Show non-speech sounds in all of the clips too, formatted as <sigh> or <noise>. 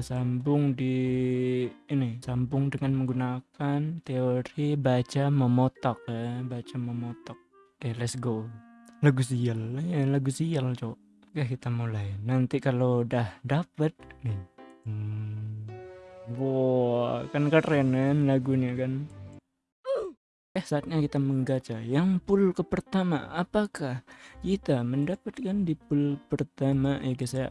sambung di ini sambung dengan menggunakan teori baca memotok ya baca memotok. Oke let's go. Lagu sial ya lagu sial cok. Oke kita mulai. Nanti kalau udah dapet nih. Hmm. wow kan keren kan lagunya kan. Eh saatnya kita menggacha yang pool ke pertama apakah kita mendapatkan di pool pertama? Ya guys ya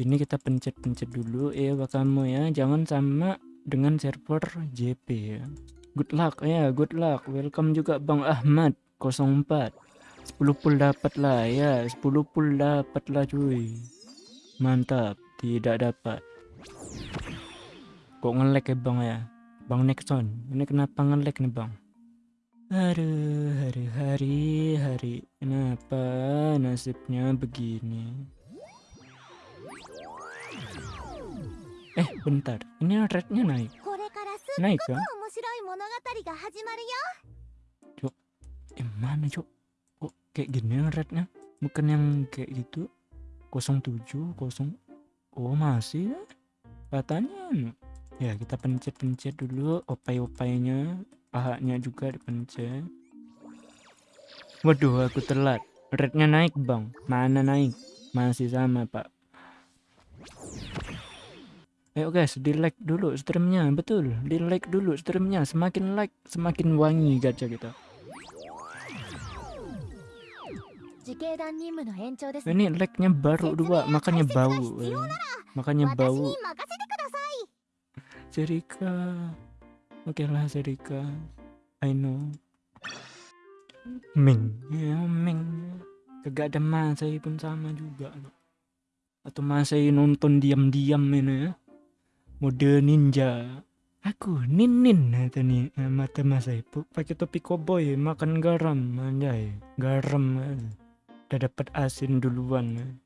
ini kita pencet-pencet dulu. Ya kamu ya. Jangan sama dengan server JP ya good luck. Ya good luck. Welcome juga Bang Ahmad. 04 10 pool dapat lah. Ya 10 pool dapat lah cuy. Mantap. Tidak dapat. Kok ngelek ya Bang ya? Bang Nexon. Ini kenapa ngelek nih Bang? Aduh, hari-hari, hari. Kenapa nasibnya begini? Eh, bentar. Ini rednya naik. Naik ya? Cuk, eh mana cuk? Kok kayak gini rednya? Bukan yang kayak gitu? 07, 0. Oh masih ya? Katanya. Ya kita pencet-pencet dulu opai-opainya pahanya juga dipencet waduh aku telat rednya naik bang mana naik masih sama pak ayo guys di like dulu streamnya betul. Di like dulu streamnya semakin like semakin wangi gacha kita. Ini like-nya baru dua makanya bau ya. makanya bau. Jerika Oke lah Serika. I know. Ming. Ya Ming. Kagak ada Masai pun sama juga. Atau Masai nonton diam-diam ini ya Mode ninja Aku Nin-nin Nin nih eh, mata Masai pakai topi koboi makan garam anjay garam udah dapat asin duluan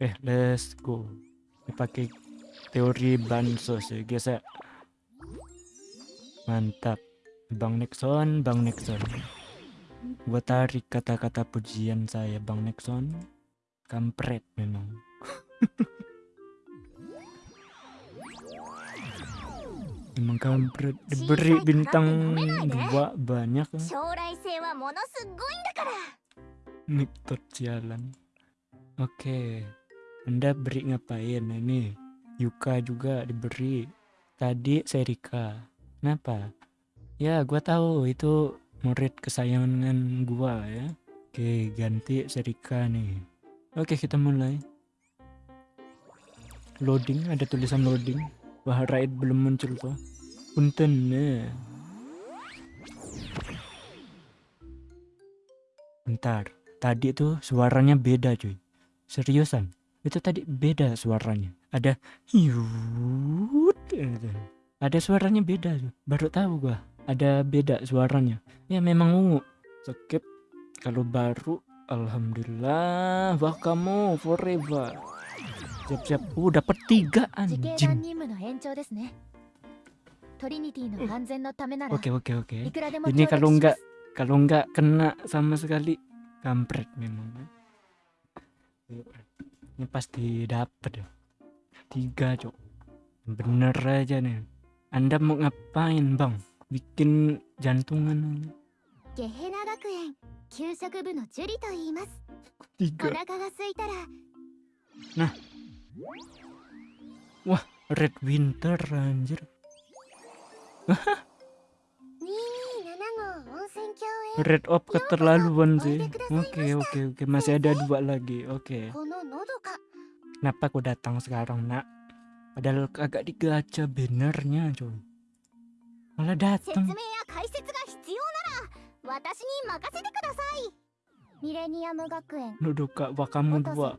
eh let's go pakai teori bansos ya guys Mantap. Bang Nexon, Bang Nexon. Gua tarik kata-kata pujian saya Bang Nexon. Kampret memang. <laughs> Emang kampret diberi bintang dua banyak kan? Miktot jalan. Oke. Anda beri ngapain ini? Yuka juga diberi. Tadi Serika. Kenapa? Ya, gua tahu itu murid kesayangan gua ya. Oke, ganti Serika nih. Oke, kita mulai. Loading, ada tulisan loading. Wah, raid belum muncul tuh. Punten. Bentar, tadi tuh suaranya beda cuy. Seriusan, itu tadi beda suaranya. Ada yut. Gitu ada suaranya beda baru tahu gua ada beda suaranya ya memang ungu skip kalau baru alhamdulillah wah kamu forever siap-siap. Uh dapat tiga anjing. Oke oke oke. ini kalau enggak kalau enggak kena sama sekali kampret memang ini pasti dapat ya. Tiga cok. Bener aja nih. Anda mau ngapain bang? Bikin jantungan Tiga. Nah. Wah, Red Winter anjir. <laughs> Red Op keterlaluan sih. Oke, oke, oke. Masih ada dua lagi. Oke. Kenapa aku datang sekarang, nak? Padahal agak digaca bannernya coy. Malah datang. Kak wakamu dua.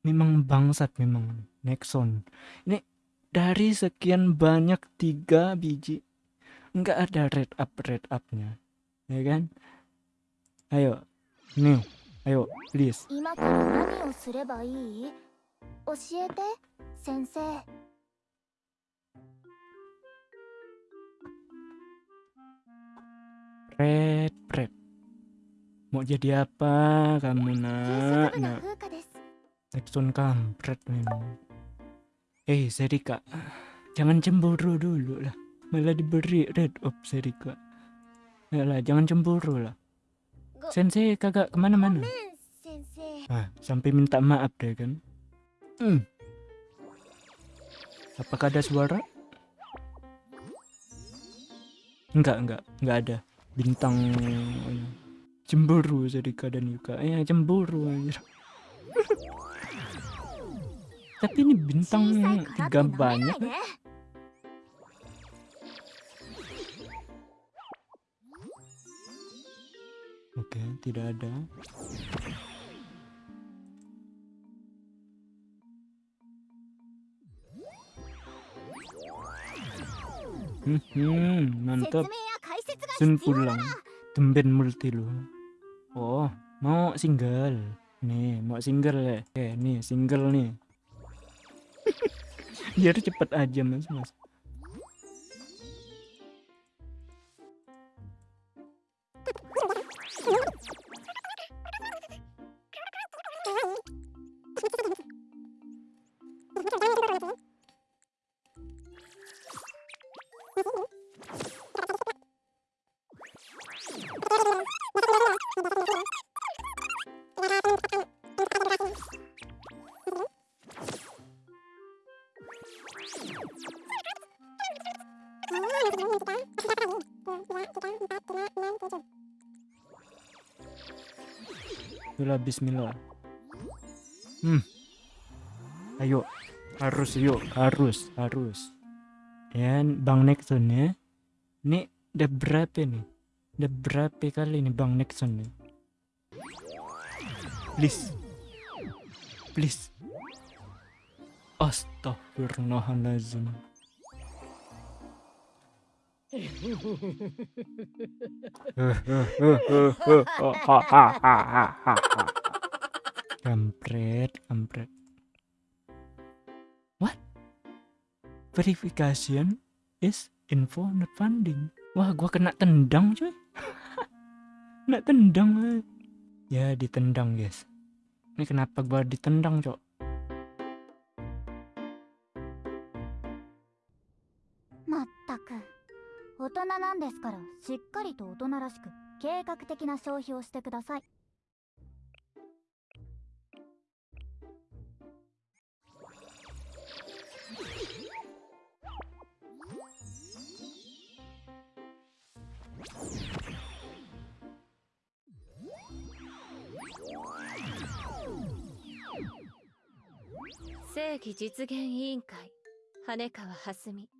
memang bangsat memang Nexon. Ini dari sekian banyak tiga biji nggak ada red up red upnya ya kan? Ayo nih ayo please. Red red. Mau jadi apa kamu nak? Nak. Nexon kampret memang eh Serika jangan cemburu dulu lah malah diberi red up Serika ya lah jangan cemburu lah Go- Sensei kagak ke mana-mana Ah, sampai minta maaf deh kan. Hmm. Apakah ada suara? Enggak, enggak, enggak ada. Bintang cemburu Serika dan Yuka. Ya, cemburu anjir. Tapi ini bintang tiga banyak. Oke, tidak ada. Hmm, mantap. Sun pulang. Tumben multi lo. Oh, mau single. Nih, mau single ya. Oke, nih single nih. Biar cepet aja mas mas. Itulah Bismillah. Hmm. Ayo, harus yuk, harus, harus. Dan Bang Nexon ya. Ini udah berapa nih? Udah berapa kali nih Bang Nexon nih? Please. Please. Astaghfirullahaladzim. <laughs> kampret kampret. What? Verification is info not funding. Wah gua kena tendang cuy. <laughs> Kena tendang ya ditendang guys. Ini kenapa gua ditendang cok んですからしっかりと大人らしく計画的な消費をしてください正義実現委員会羽川蓮。美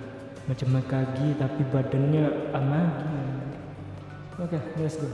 macam Makagi tapi badannya Amagi oke let's go